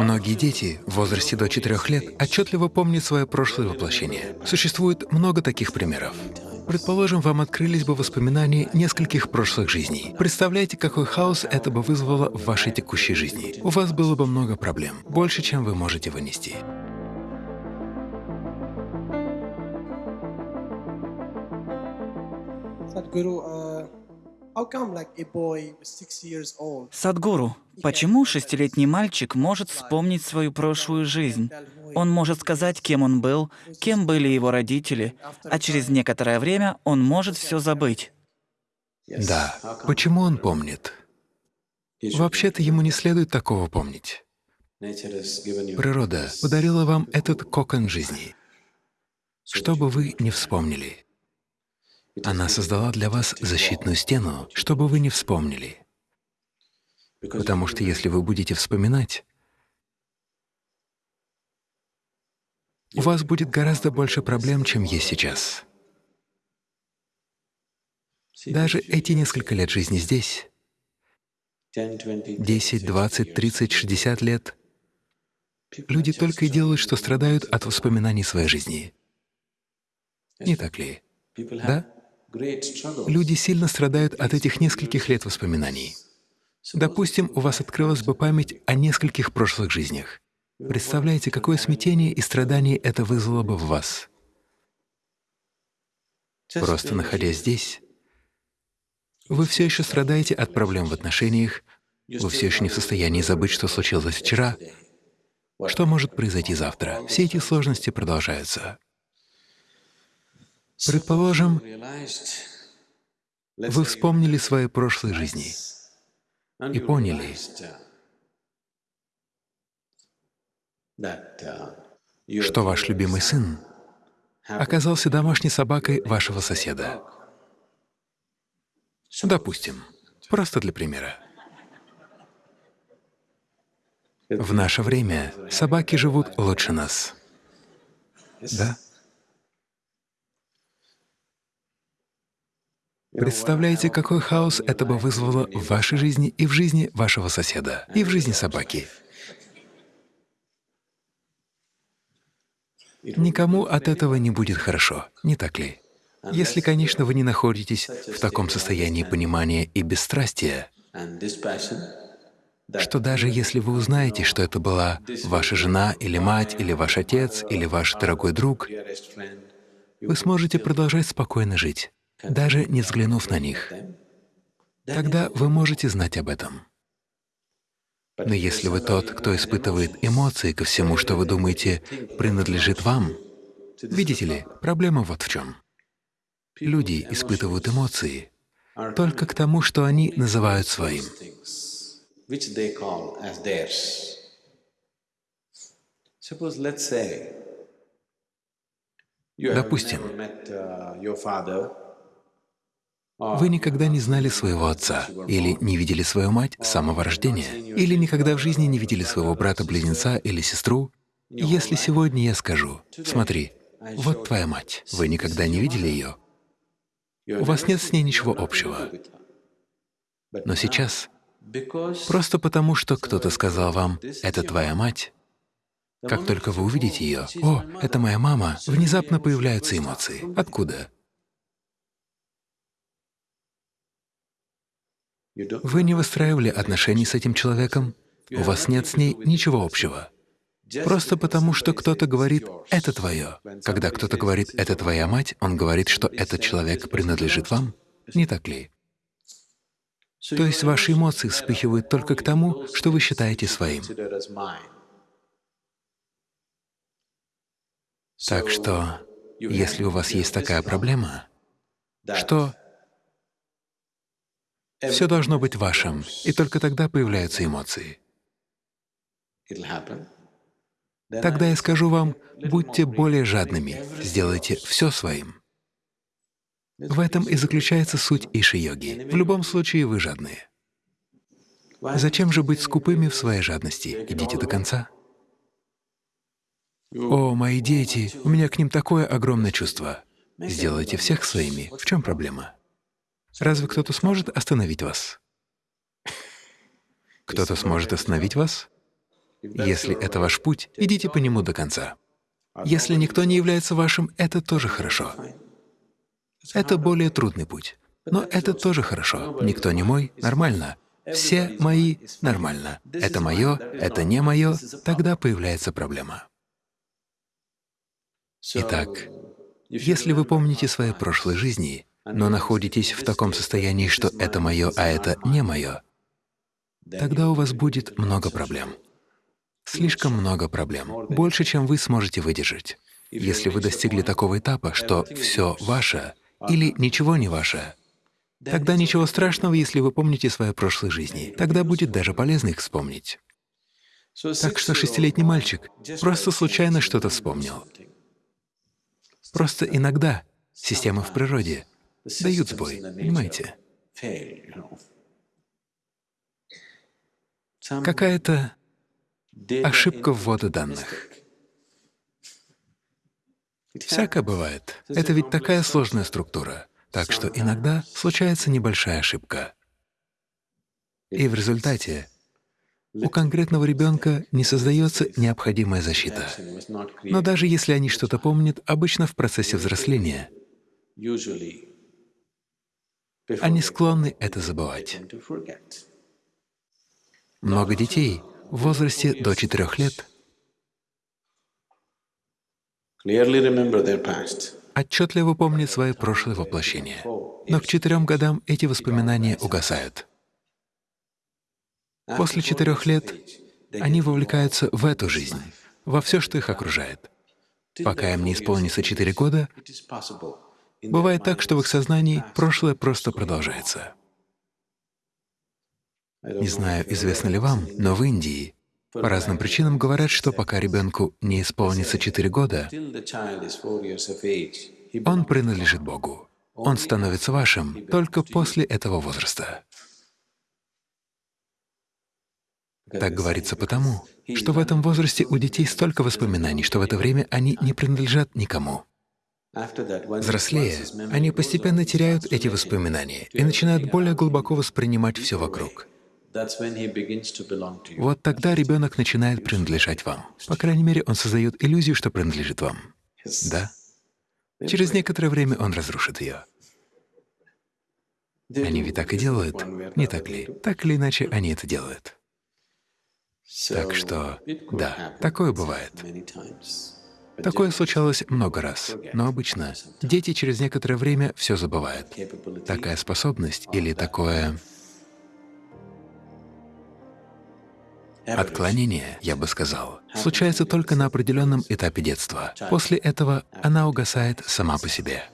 Многие дети в возрасте до 4 лет отчетливо помнят свое прошлое воплощение. Существует много таких примеров. Предположим, вам открылись бы воспоминания нескольких прошлых жизней. Представляете, какой хаос это бы вызвало в вашей текущей жизни? У вас было бы много проблем, больше, чем вы можете вынести. Садгуру, почему шестилетний мальчик может вспомнить свою прошлую жизнь? Он может сказать, кем он был, кем были его родители, а через некоторое время он может все забыть. Да. Почему он помнит? Вообще-то ему не следует такого помнить. Природа подарила вам этот кокон жизни, чтобы вы не вспомнили. Она создала для вас защитную стену, чтобы вы не вспомнили. Потому что если вы будете вспоминать, у вас будет гораздо больше проблем, чем есть сейчас. Даже эти несколько лет жизни здесь, 10, 20, 30, 60 лет, люди только и делают, что страдают от воспоминаний своей жизни. Не так ли? Да? Люди сильно страдают от этих нескольких лет воспоминаний. Допустим, у вас открылась бы память о нескольких прошлых жизнях. Представляете, какое смятение и страдание это вызвало бы в вас? Просто находясь здесь, вы все еще страдаете от проблем в отношениях, вы все еще не в состоянии забыть, что случилось вчера, что может произойти завтра. Все эти сложности продолжаются. Предположим, вы вспомнили свои прошлые жизни и поняли, что ваш любимый сын оказался домашней собакой вашего соседа. Допустим, просто для примера. В наше время собаки живут лучше нас. Да? Представляете, какой хаос это бы вызвало в вашей жизни и в жизни вашего соседа, и в жизни собаки? Никому от этого не будет хорошо, не так ли? Если, конечно, вы не находитесь в таком состоянии понимания и бесстрастия, что даже если вы узнаете, что это была ваша жена или мать, или ваш отец, или ваш дорогой друг, вы сможете продолжать спокойно жить даже не взглянув на них. Тогда вы можете знать об этом. Но если вы тот, кто испытывает эмоции ко всему, что вы думаете принадлежит вам, видите ли, проблема вот в чем. Люди испытывают эмоции только к тому, что они называют своим. Допустим, вы никогда не знали своего отца, или не видели свою мать с самого рождения, или никогда в жизни не видели своего брата-близнеца или сестру. Если сегодня я скажу, смотри, вот твоя мать, вы никогда не видели ее, у вас нет с ней ничего общего. Но сейчас, просто потому, что кто-то сказал вам, это твоя мать, как только вы увидите ее, «О, это моя мама», внезапно появляются эмоции. Откуда? Вы не выстраивали отношений с этим человеком, у вас нет с ней ничего общего. Просто потому, что кто-то говорит «это твое». Когда кто-то говорит «это твоя мать», он говорит, что этот человек принадлежит вам, не так ли? То есть ваши эмоции вспыхивают только к тому, что вы считаете своим. Так что, если у вас есть такая проблема, что все должно быть вашим, и только тогда появляются эмоции. Тогда я скажу вам, будьте более жадными, сделайте все своим. В этом и заключается суть иши-йоги. В любом случае вы жадные. Зачем же быть скупыми в своей жадности? Идите до конца. О, мои дети, у меня к ним такое огромное чувство. Сделайте всех своими. В чем проблема? Разве кто-то сможет остановить вас? Кто-то сможет остановить вас? Если это ваш путь, идите по нему до конца. Если никто не является вашим, это тоже хорошо. Это более трудный путь. Но это тоже хорошо. Никто не мой — нормально. Все мои — нормально. Это мое, это не мое, тогда появляется проблема. Итак, если вы помните свои прошлые жизни, но находитесь в таком состоянии, что это мое, а это не мое, тогда у вас будет много проблем. Слишком много проблем, больше, чем вы сможете выдержать. Если вы достигли такого этапа, что все ваше или ничего не ваше, тогда ничего страшного, если вы помните свои прошлые жизни. Тогда будет даже полезно их вспомнить. Так что шестилетний мальчик просто случайно что-то вспомнил. Просто иногда системы в природе дают сбой, понимаете? Какая-то ошибка ввода данных. Всякое бывает. Это ведь такая сложная структура. Так что иногда случается небольшая ошибка. И в результате у конкретного ребенка не создается необходимая защита. Но даже если они что-то помнят, обычно в процессе взросления они склонны это забывать. Много детей в возрасте до четырех лет отчетливо помнят свои прошлые воплощения, но к четырем годам эти воспоминания угасают. После четырех лет они вовлекаются в эту жизнь, во все, что их окружает. Пока им не исполнится четыре года, бывает так, что в их сознании прошлое просто продолжается. Не знаю, известно ли вам, но в Индии по разным причинам говорят, что пока ребенку не исполнится четыре года, он принадлежит Богу. Он становится вашим только после этого возраста. Так говорится потому, что в этом возрасте у детей столько воспоминаний, что в это время они не принадлежат никому. Взрослея, они постепенно теряют эти воспоминания и начинают более глубоко воспринимать все вокруг. Вот тогда ребенок начинает принадлежать вам. По крайней мере, он создает иллюзию, что принадлежит вам. Да? Через некоторое время он разрушит ее. Они ведь так и делают, не так ли? Так или иначе, они это делают. Так что, да, такое бывает. Такое случалось много раз, но обычно дети через некоторое время все забывают. Такая способность или такое Отклонение, я бы сказал, случается только на определенном этапе детства. После этого она угасает сама по себе.